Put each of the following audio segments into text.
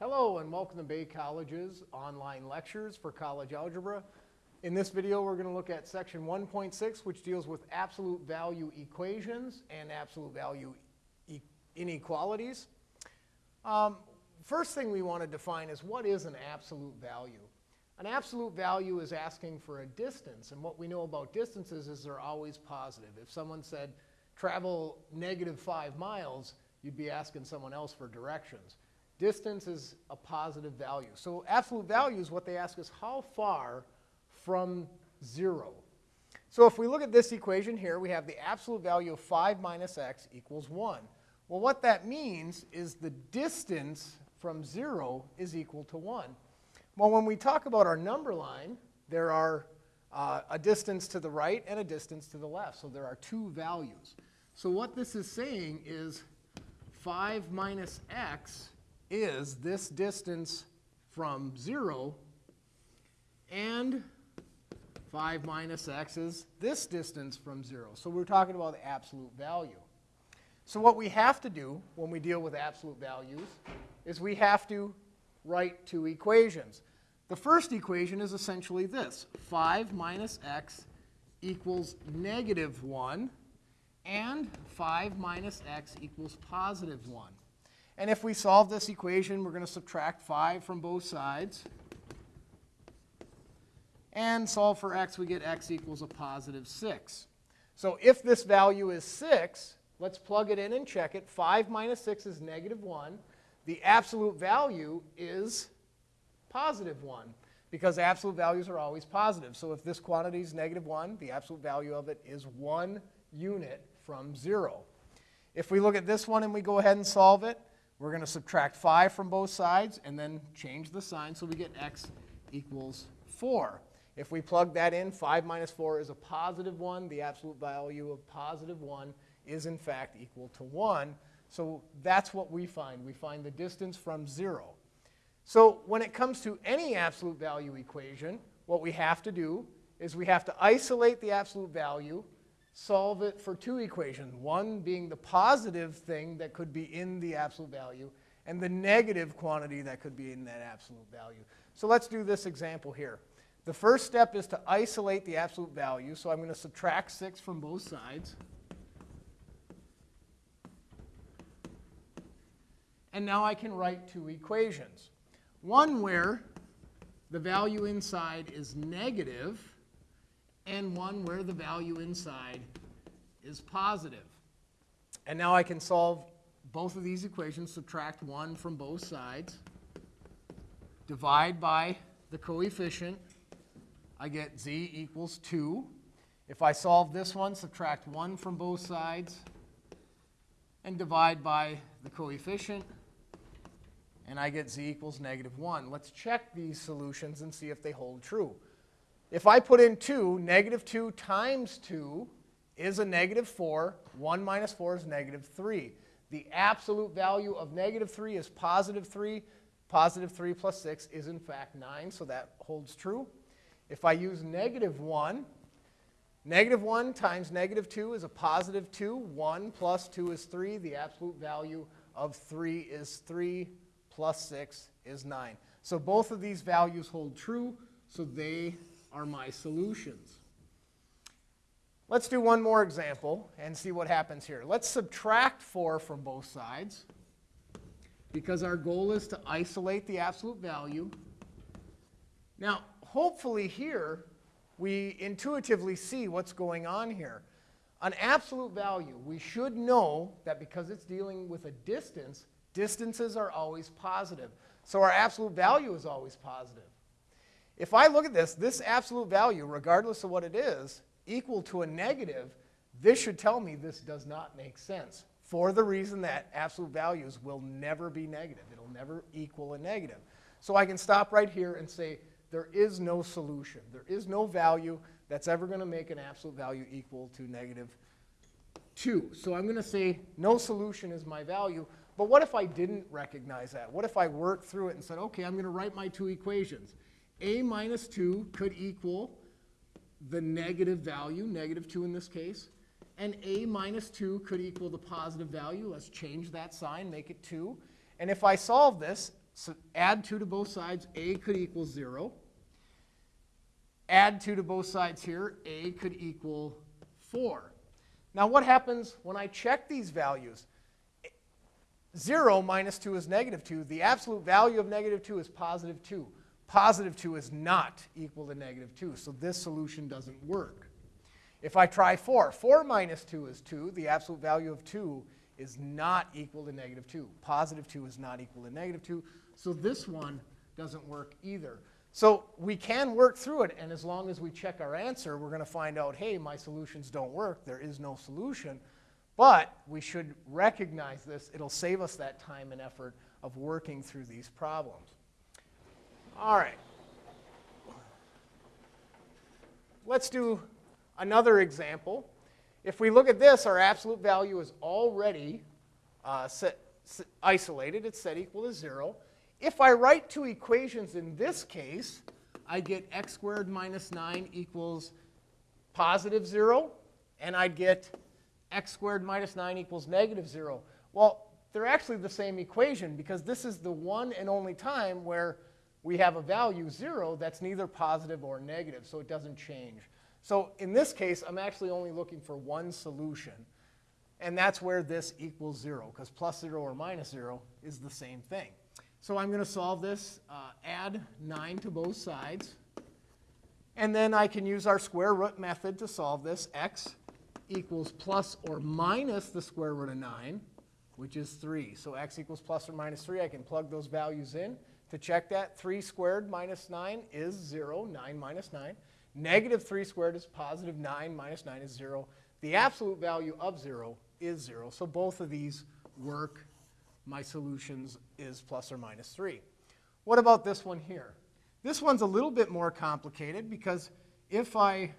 Hello and welcome to Bay College's online lectures for college algebra. In this video we're going to look at section 1.6 which deals with absolute value equations and absolute value e inequalities. Um, first thing we want to define is what is an absolute value. An absolute value is asking for a distance and what we know about distances is they're always positive. If someone said travel negative 5 miles you'd be asking someone else for directions. Distance is a positive value. So absolute value is what they ask us how far from 0. So if we look at this equation here, we have the absolute value of 5 minus x equals 1. Well, what that means is the distance from 0 is equal to 1. Well, when we talk about our number line, there are uh, a distance to the right and a distance to the left. So there are two values. So what this is saying is 5 minus x is this distance from 0 and 5 minus x is this distance from 0. So we're talking about the absolute value. So what we have to do when we deal with absolute values is we have to write two equations. The first equation is essentially this. 5 minus x equals negative 1 and 5 minus x equals positive 1. And if we solve this equation, we're going to subtract 5 from both sides. And solve for x, we get x equals a positive 6. So if this value is 6, let's plug it in and check it. 5 minus 6 is negative 1. The absolute value is positive 1 because absolute values are always positive. So if this quantity is negative 1, the absolute value of it is 1 unit from 0. If we look at this one and we go ahead and solve it, we're going to subtract 5 from both sides and then change the sign so we get x equals 4. If we plug that in, 5 minus 4 is a positive 1. The absolute value of positive 1 is in fact equal to 1. So that's what we find. We find the distance from 0. So when it comes to any absolute value equation, what we have to do is we have to isolate the absolute value solve it for two equations, one being the positive thing that could be in the absolute value, and the negative quantity that could be in that absolute value. So let's do this example here. The first step is to isolate the absolute value, so I'm going to subtract 6 from both sides. And now I can write two equations. One where the value inside is negative, and one where the value inside is positive. And now I can solve both of these equations, subtract 1 from both sides, divide by the coefficient. I get z equals 2. If I solve this one, subtract 1 from both sides, and divide by the coefficient, and I get z equals negative 1. Let's check these solutions and see if they hold true. If I put in 2, negative 2 times 2 is a negative 4. 1 minus 4 is negative 3. The absolute value of negative 3 is positive 3. Positive 3 plus 6 is in fact 9, so that holds true. If I use negative 1, negative 1 times negative 2 is a positive 2. 1 plus 2 is 3. The absolute value of 3 is 3 plus 6 is 9. So both of these values hold true, so they are my solutions. Let's do one more example and see what happens here. Let's subtract 4 from both sides because our goal is to isolate the absolute value. Now, hopefully here, we intuitively see what's going on here. An absolute value, we should know that because it's dealing with a distance, distances are always positive. So our absolute value is always positive. If I look at this, this absolute value, regardless of what it is, equal to a negative, this should tell me this does not make sense for the reason that absolute values will never be negative. It'll never equal a negative. So I can stop right here and say there is no solution. There is no value that's ever going to make an absolute value equal to negative 2. So I'm going to say no solution is my value. But what if I didn't recognize that? What if I worked through it and said, okay, I'm going to write my two equations a minus 2 could equal the negative value, negative 2 in this case, and a minus 2 could equal the positive value. Let's change that sign, make it 2. And if I solve this, so add 2 to both sides, a could equal 0. Add 2 to both sides here, a could equal 4. Now what happens when I check these values? 0 minus 2 is negative 2. The absolute value of negative 2 is positive 2. Positive 2 is not equal to negative 2, so this solution doesn't work. If I try 4, 4 minus 2 is 2. The absolute value of 2 is not equal to negative 2. Positive 2 is not equal to negative 2, so this one doesn't work either. So we can work through it, and as long as we check our answer, we're going to find out, hey, my solutions don't work. There is no solution. But we should recognize this. It'll save us that time and effort of working through these problems. All right. Let's do another example. If we look at this, our absolute value is already uh, set, set, isolated. It's set equal to 0. If I write two equations in this case, I get x squared minus 9 equals positive 0, and I'd get x squared minus 9 equals negative 0. Well, they're actually the same equation because this is the one and only time where we have a value 0 that's neither positive or negative, so it doesn't change. So in this case, I'm actually only looking for one solution, and that's where this equals 0, because plus 0 or minus 0 is the same thing. So I'm going to solve this, uh, add 9 to both sides, and then I can use our square root method to solve this. x equals plus or minus the square root of 9, which is 3. So x equals plus or minus 3. I can plug those values in. To check that, 3 squared minus 9 is 0, 9 minus 9. Negative 3 squared is positive 9 minus 9 is 0. The absolute value of 0 is 0. So both of these work. My solutions is plus or minus 3. What about this one here? This one's a little bit more complicated because if I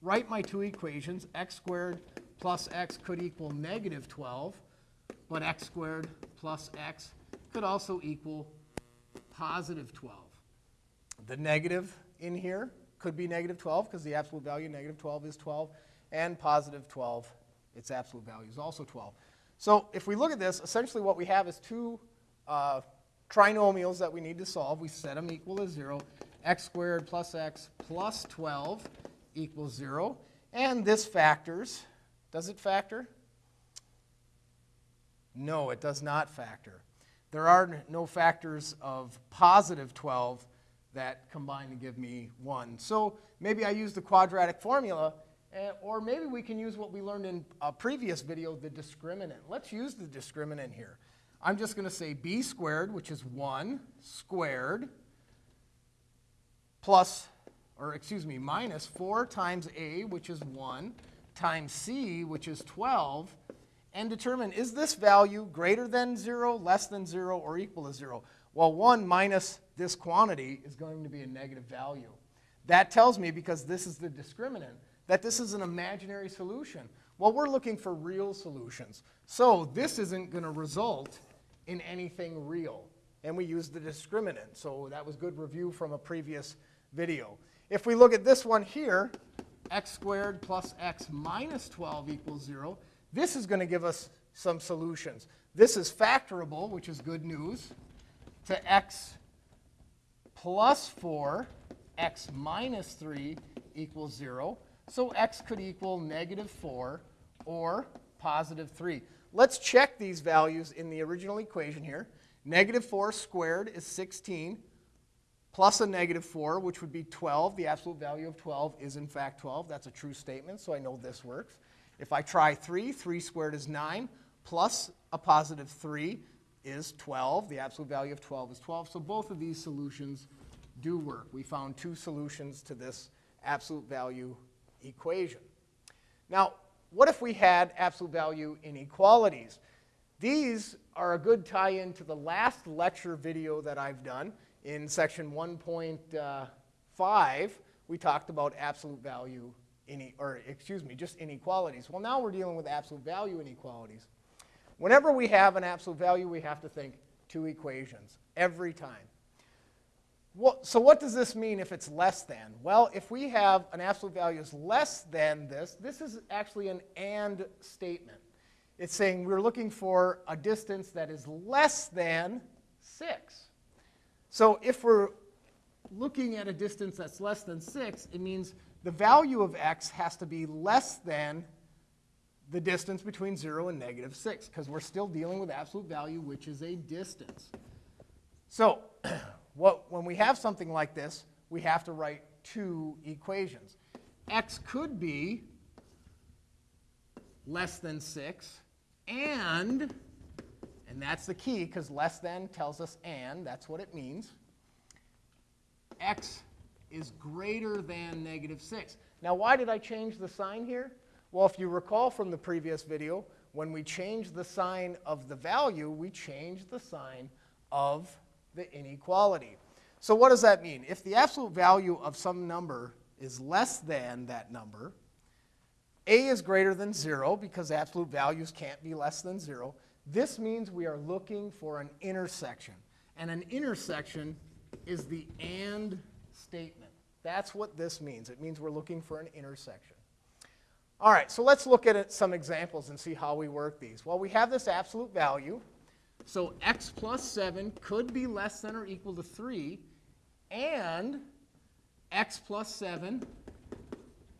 write my two equations, x squared plus x could equal negative 12, but x squared plus x could also equal positive 12. The negative in here could be negative 12 because the absolute value of negative 12 is 12, and positive 12, its absolute value is also 12. So if we look at this, essentially what we have is two uh, trinomials that we need to solve. We set them equal to 0. x squared plus x plus 12 equals 0. And this factors. Does it factor? No, it does not factor. There are no factors of positive 12 that combine to give me 1. So maybe I use the quadratic formula, eh, or maybe we can use what we learned in a previous video, the discriminant. Let's use the discriminant here. I'm just going to say b squared, which is 1 squared, plus or excuse me, minus 4 times a, which is 1, times c, which is 12, and determine is this value greater than 0, less than 0, or equal to 0? Well, 1 minus this quantity is going to be a negative value. That tells me, because this is the discriminant, that this is an imaginary solution. Well, we're looking for real solutions. So this isn't going to result in anything real. And we use the discriminant. So that was good review from a previous video. If we look at this one here, x squared plus x minus 12 equals 0, this is going to give us some solutions. This is factorable, which is good news, to x plus 4, x minus 3 equals 0. So x could equal negative 4 or positive 3. Let's check these values in the original equation here. Negative 4 squared is 16 plus a negative 4, which would be 12. The absolute value of 12 is, in fact, 12. That's a true statement, so I know this works. If I try 3, 3 squared is 9, plus a positive 3 is 12. The absolute value of 12 is 12. So both of these solutions do work. We found two solutions to this absolute value equation. Now, what if we had absolute value inequalities? These are a good tie-in to the last lecture video that I've done. In section uh, 1.5, we talked about absolute value, or excuse me, just inequalities. Well, now we're dealing with absolute value inequalities. Whenever we have an absolute value, we have to think two equations every time. Well, so what does this mean if it's less than? Well, if we have an absolute value is less than this, this is actually an AND statement. It's saying we're looking for a distance that is less than 6. So if we're looking at a distance that's less than 6, it means the value of x has to be less than the distance between 0 and negative 6, because we're still dealing with absolute value, which is a distance. So what, when we have something like this, we have to write two equations. x could be less than 6, and, and that's the key, because less than tells us and, that's what it means, x is greater than negative 6. Now, why did I change the sign here? Well, if you recall from the previous video, when we change the sign of the value, we change the sign of the inequality. So what does that mean? If the absolute value of some number is less than that number, a is greater than 0 because absolute values can't be less than 0. This means we are looking for an intersection. And an intersection is the AND statement. That's what this means. It means we're looking for an intersection. All right, so let's look at some examples and see how we work these. Well, we have this absolute value. So x plus 7 could be less than or equal to 3, and x plus 7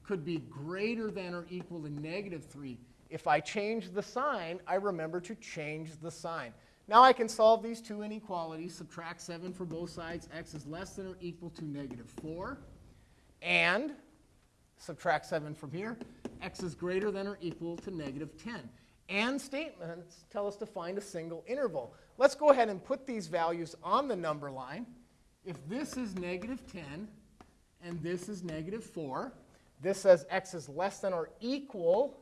could be greater than or equal to negative 3. If I change the sign, I remember to change the sign. Now I can solve these two inequalities, subtract 7 for both sides. x is less than or equal to negative 4. And subtract 7 from here. x is greater than or equal to negative 10. And statements tell us to find a single interval. Let's go ahead and put these values on the number line. If this is negative 10 and this is negative 4, this says x is less than or equal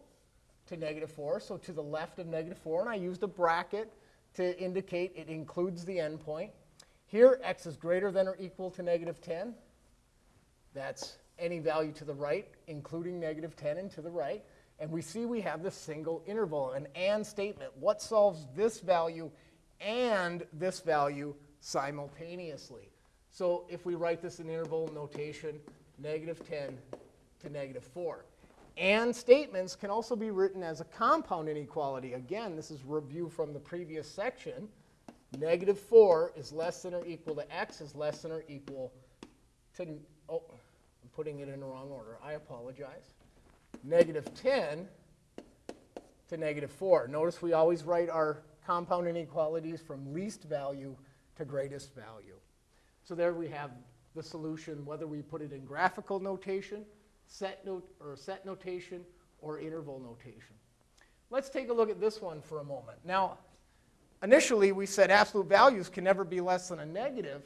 to negative 4, so to the left of negative 4, and I used a bracket to indicate it includes the endpoint. Here, x is greater than or equal to negative 10. That's any value to the right, including negative 10 and to the right. And we see we have this single interval, an AND statement. What solves this value and this value simultaneously? So if we write this in interval notation, negative 10 to negative 4. And statements can also be written as a compound inequality. Again, this is review from the previous section. Negative 4 is less than or equal to x is less than or equal to, oh, putting it in the wrong order. I apologize. Negative 10 to negative 4. Notice we always write our compound inequalities from least value to greatest value. So there we have the solution, whether we put it in graphical notation set, note, or set notation, or interval notation. Let's take a look at this one for a moment. Now, initially we said absolute values can never be less than a negative,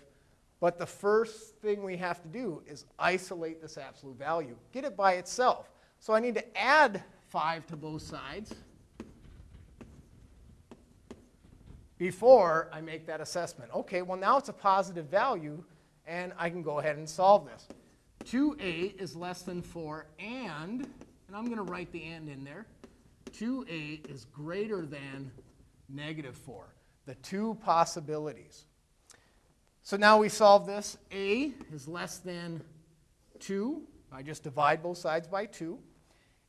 but the first thing we have to do is isolate this absolute value, get it by itself. So I need to add 5 to both sides before I make that assessment. Okay, well now it's a positive value, and I can go ahead and solve this. 2a is less than 4 and, and I'm going to write the and in there, 2a is greater than negative 4. The two possibilities. So now we solve this. a is less than 2. I just divide both sides by 2.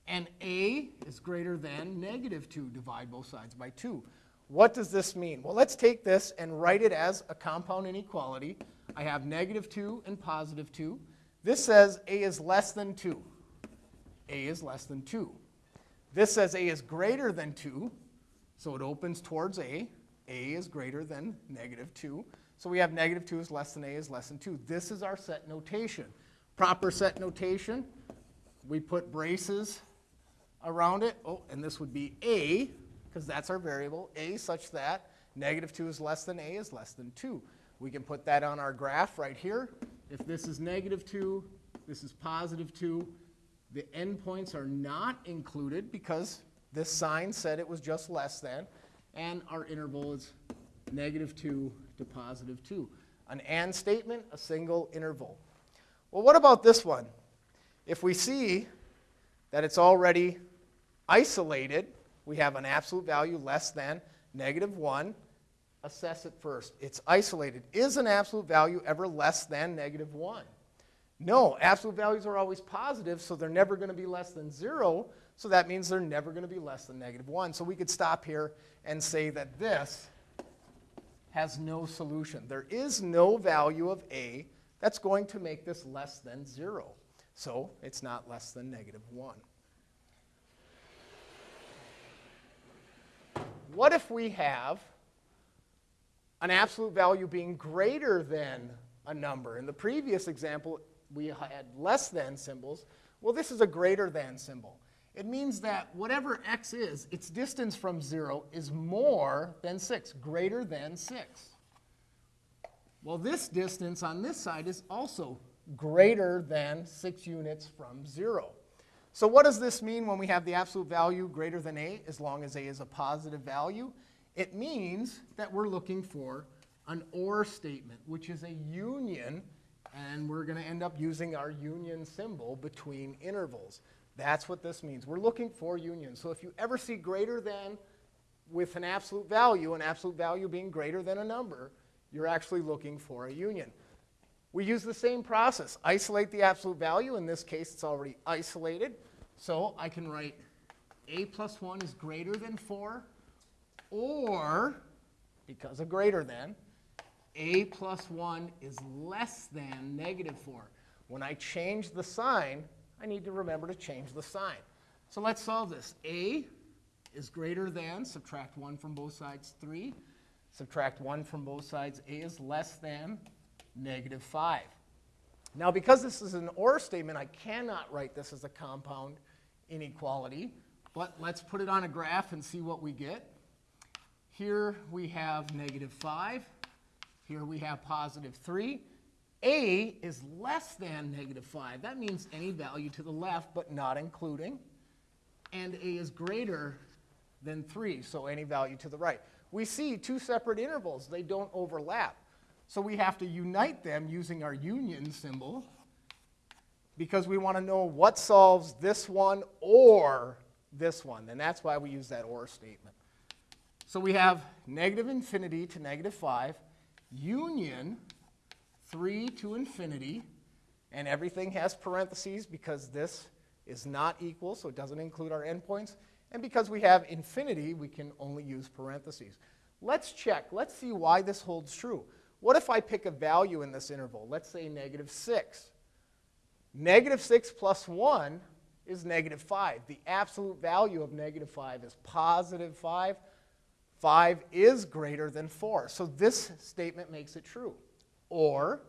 And a is greater than negative 2. Divide both sides by 2. What does this mean? Well, let's take this and write it as a compound inequality. I have negative 2 and positive 2. This says a is less than 2. a is less than 2. This says a is greater than 2, so it opens towards a. a is greater than negative 2. So we have negative 2 is less than a is less than 2. This is our set notation. Proper set notation, we put braces around it. Oh, and this would be a, because that's our variable, a such that negative 2 is less than a is less than 2. We can put that on our graph right here. If this is negative 2, this is positive 2, the endpoints are not included because this sign said it was just less than, and our interval is negative 2 to positive 2. An AND statement, a single interval. Well, what about this one? If we see that it's already isolated, we have an absolute value less than negative 1, assess it first. It's isolated. Is an absolute value ever less than negative 1? No, absolute values are always positive, so they're never going to be less than 0. So that means they're never going to be less than negative 1. So we could stop here and say that this has no solution. There is no value of a that's going to make this less than 0. So it's not less than negative 1. What if we have an absolute value being greater than a number? In the previous example, we had less than symbols. Well, this is a greater than symbol. It means that whatever x is, its distance from 0 is more than 6, greater than 6. Well, this distance on this side is also greater than 6 units from 0. So what does this mean when we have the absolute value greater than a, as long as a is a positive value? It means that we're looking for an OR statement, which is a union, and we're going to end up using our union symbol between intervals. That's what this means. We're looking for unions. So if you ever see greater than with an absolute value, an absolute value being greater than a number, you're actually looking for a union. We use the same process. Isolate the absolute value. In this case, it's already isolated. So I can write a plus 1 is greater than 4, or, because of greater than, a plus 1 is less than negative 4. When I change the sign, I need to remember to change the sign. So let's solve this. a is greater than, subtract 1 from both sides, 3. Subtract 1 from both sides, a is less than negative 5. Now, because this is an OR statement, I cannot write this as a compound inequality, but let's put it on a graph and see what we get. Here we have negative 5. Here we have positive 3. A is less than negative 5. That means any value to the left, but not including. And A is greater than 3, so any value to the right. We see two separate intervals. They don't overlap. So we have to unite them using our union symbol because we want to know what solves this one or this one. And that's why we use that OR statement. So we have negative infinity to negative 5, union 3 to infinity, and everything has parentheses because this is not equal, so it doesn't include our endpoints. And because we have infinity, we can only use parentheses. Let's check. Let's see why this holds true. What if I pick a value in this interval? Let's say negative 6. Negative 6 plus 1 is negative 5. The absolute value of negative 5 is positive 5. 5 is greater than 4. So this statement makes it true. Or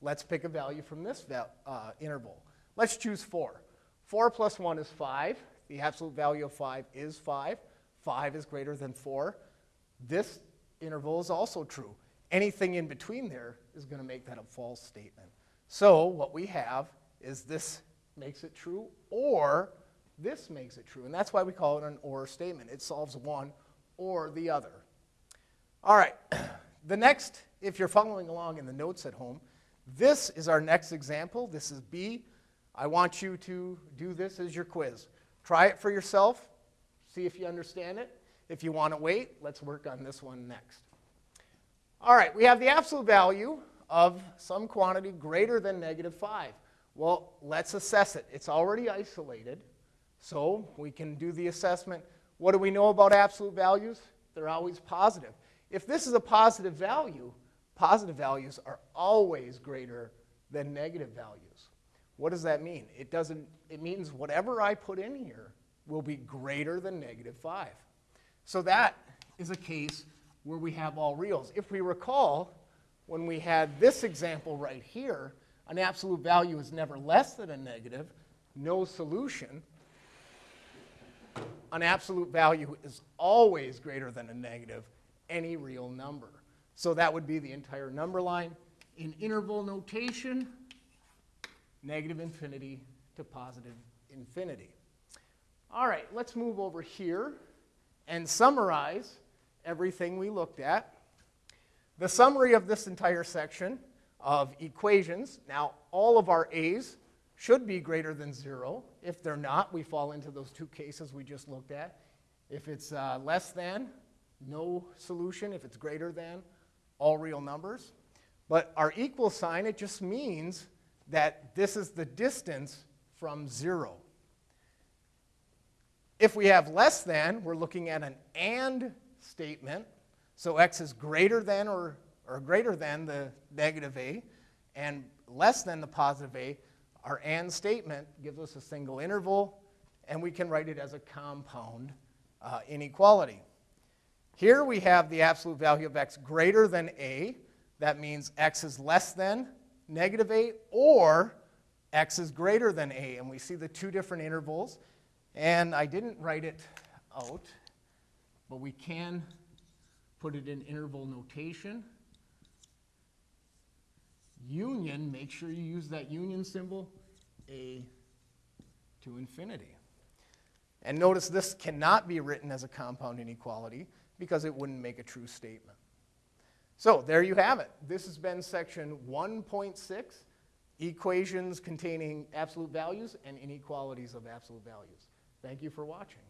let's pick a value from this uh, interval. Let's choose 4. 4 plus 1 is 5. The absolute value of 5 is 5. 5 is greater than 4. This interval is also true. Anything in between there is going to make that a false statement. So what we have is this makes it true or this makes it true. And that's why we call it an or statement. It solves one or the other. All right. The next, if you're following along in the notes at home, this is our next example. This is B. I want you to do this as your quiz. Try it for yourself. See if you understand it. If you want to wait, let's work on this one next. All right, we have the absolute value of some quantity greater than negative 5. Well, let's assess it. It's already isolated, so we can do the assessment. What do we know about absolute values? They're always positive. If this is a positive value, positive values are always greater than negative values. What does that mean? It, doesn't, it means whatever I put in here will be greater than negative 5. So that is a case where we have all reals. If we recall, when we had this example right here, an absolute value is never less than a negative, no solution. An absolute value is always greater than a negative, any real number. So that would be the entire number line. In interval notation, negative infinity to positive infinity. All right, let's move over here and summarize everything we looked at. The summary of this entire section of equations, now all of our a's should be greater than 0. If they're not, we fall into those two cases we just looked at. If it's uh, less than, no solution. If it's greater than, all real numbers. But our equal sign, it just means that this is the distance from 0. If we have less than, we're looking at an AND statement. So x is greater than or, or greater than the negative a and less than the positive a. Our and statement gives us a single interval, and we can write it as a compound uh, inequality. Here we have the absolute value of x greater than a. That means x is less than negative a, or x is greater than a. And we see the two different intervals. And I didn't write it out, but we can put it in interval notation. Union, make sure you use that union symbol, a to infinity. And notice this cannot be written as a compound inequality because it wouldn't make a true statement. So there you have it. This has been section 1.6, equations containing absolute values and inequalities of absolute values. Thank you for watching.